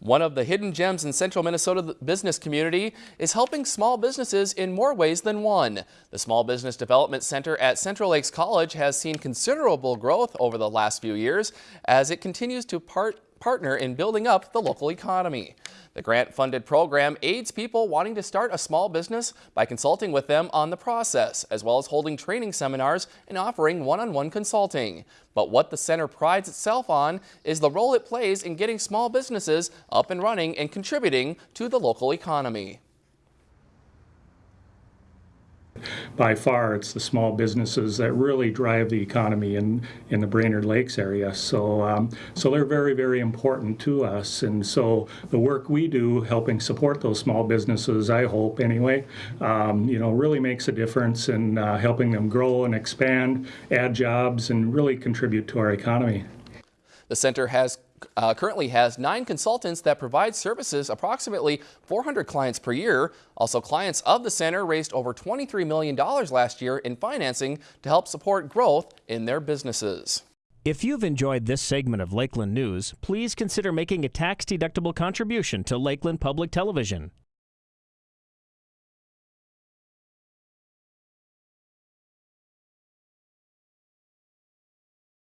One of the hidden gems in central Minnesota business community is helping small businesses in more ways than one. The Small Business Development Center at Central Lakes College has seen considerable growth over the last few years as it continues to part partner in building up the local economy. The grant-funded program aids people wanting to start a small business by consulting with them on the process, as well as holding training seminars and offering one-on-one -on -one consulting. But what the center prides itself on is the role it plays in getting small businesses up and running and contributing to the local economy. By far it's the small businesses that really drive the economy in, in the Brainerd Lakes area. So, um, so they're very, very important to us. And so the work we do helping support those small businesses, I hope anyway, um, you know, really makes a difference in uh, helping them grow and expand, add jobs, and really contribute to our economy. The center has uh, currently has nine consultants that provide services approximately 400 clients per year. Also, clients of the center raised over $23 million last year in financing to help support growth in their businesses. If you've enjoyed this segment of Lakeland News, please consider making a tax-deductible contribution to Lakeland Public Television.